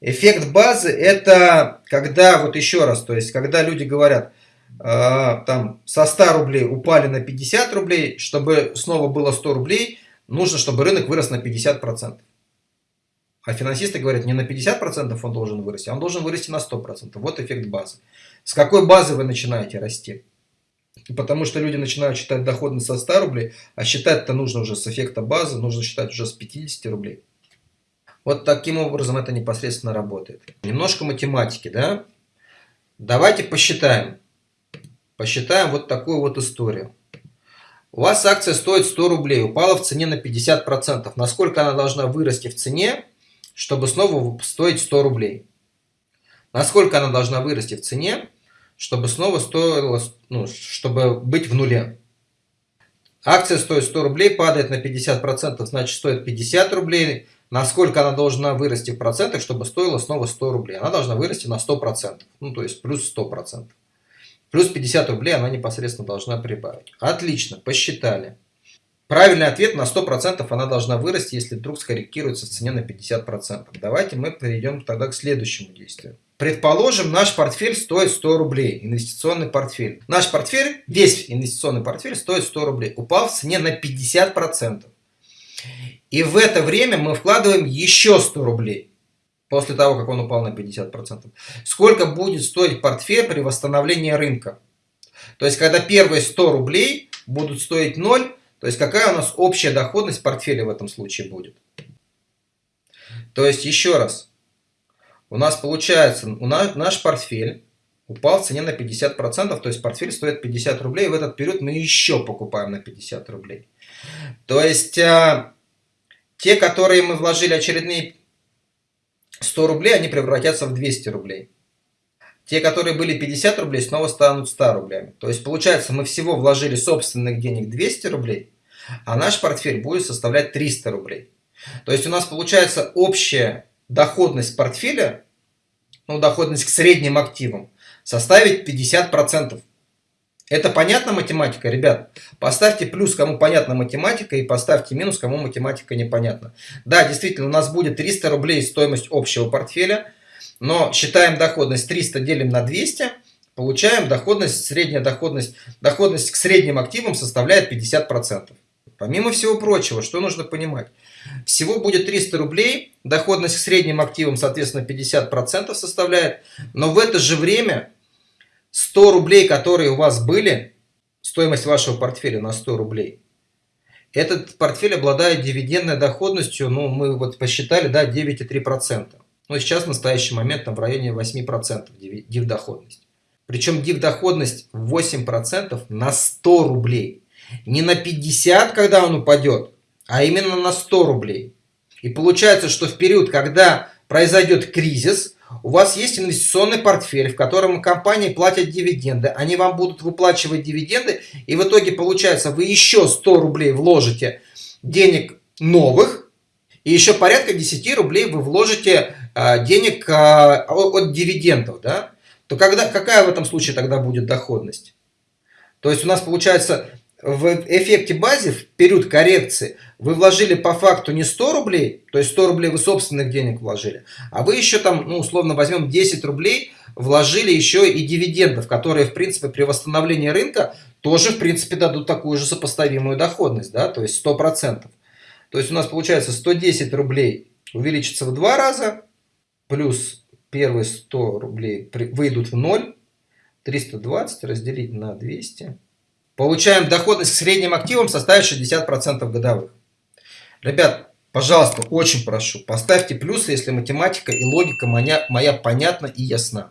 Эффект базы это когда, вот еще раз, то есть когда люди говорят, э, там со 100 рублей упали на 50 рублей, чтобы снова было 100 рублей, нужно, чтобы рынок вырос на 50%. А финансисты говорят, не на 50% он должен вырасти, а он должен вырасти на 100%. Вот эффект базы. С какой базы вы начинаете расти? Потому что люди начинают считать доходность со 100 рублей, а считать-то нужно уже с эффекта базы, нужно считать уже с 50 рублей. Вот таким образом это непосредственно работает. Немножко математики, да? Давайте посчитаем. Посчитаем вот такую вот историю. У вас акция стоит 100 рублей, упала в цене на 50%. Насколько она должна вырасти в цене, чтобы снова стоить 100 рублей? Насколько она должна вырасти в цене, чтобы снова стоило, ну, чтобы быть в нуле? Акция стоит 100 рублей, падает на 50%, значит стоит 50 рублей насколько она должна вырасти в процентах, чтобы стоила снова 100 рублей. Она должна вырасти на 100%, ну то есть плюс 100%. Плюс 50 рублей она непосредственно должна прибавить. Отлично, посчитали. Правильный ответ на 100% она должна вырасти, если вдруг скорректируется в цене на 50%. Давайте мы перейдем тогда к следующему действию. Предположим, наш портфель стоит 100 рублей, инвестиционный портфель. Наш портфель, весь инвестиционный портфель стоит 100 рублей, упал в цене на 50%. И в это время мы вкладываем еще 100 рублей. После того, как он упал на 50%. Сколько будет стоить портфель при восстановлении рынка? То есть, когда первые 100 рублей будут стоить 0, то есть, какая у нас общая доходность портфеля в этом случае будет? То есть, еще раз. У нас получается, у нас, наш портфель упал в цене на 50%, то есть портфель стоит 50 рублей, в этот период мы еще покупаем на 50 рублей. То есть а, те, которые мы вложили очередные 100 рублей, они превратятся в 200 рублей. Те, которые были 50 рублей, снова станут 100 рублями. То есть получается, мы всего вложили собственных денег 200 рублей, а наш портфель будет составлять 300 рублей. То есть у нас получается общая доходность портфеля, ну доходность к средним активам, составить 50%. Это понятна математика, ребят? Поставьте плюс, кому понятна математика, и поставьте минус, кому математика непонятна. Да, действительно, у нас будет 300 рублей стоимость общего портфеля, но считаем доходность 300 делим на 200, получаем доходность, средняя доходность, доходность к средним активам составляет 50%. Помимо всего прочего, что нужно понимать? Всего будет 300 рублей, доходность к средним активам, соответственно, 50% составляет, но в это же время 100 рублей, которые у вас были, стоимость вашего портфеля на 100 рублей, этот портфель обладает дивидендной доходностью, ну, мы вот посчитали, да, 9,3%. Ну, сейчас в настоящий момент там в районе 8% див-доходность. Причем див-доходность 8% на 100 рублей. Не на 50, когда он упадет, а именно на 100 рублей. И получается, что в период, когда произойдет кризис, у вас есть инвестиционный портфель, в котором компании платят дивиденды. Они вам будут выплачивать дивиденды. И в итоге получается, вы еще 100 рублей вложите денег новых. И еще порядка 10 рублей вы вложите а, денег а, от дивидендов. Да? То когда, какая в этом случае тогда будет доходность? То есть у нас получается в эффекте базе в период коррекции вы вложили по факту не 100 рублей, то есть 100 рублей вы собственных денег вложили, а вы еще там, ну, условно возьмем 10 рублей, вложили еще и дивидендов, которые, в принципе, при восстановлении рынка тоже, в принципе, дадут такую же сопоставимую доходность, да, то есть 100%. То есть у нас получается 110 рублей увеличится в два раза, плюс первые 100 рублей выйдут в ноль, 320 разделить на 200 получаем доходность к средним активам составит 60% годовых. Ребят, пожалуйста, очень прошу, поставьте плюсы, если математика и логика моя, моя понятна и ясна.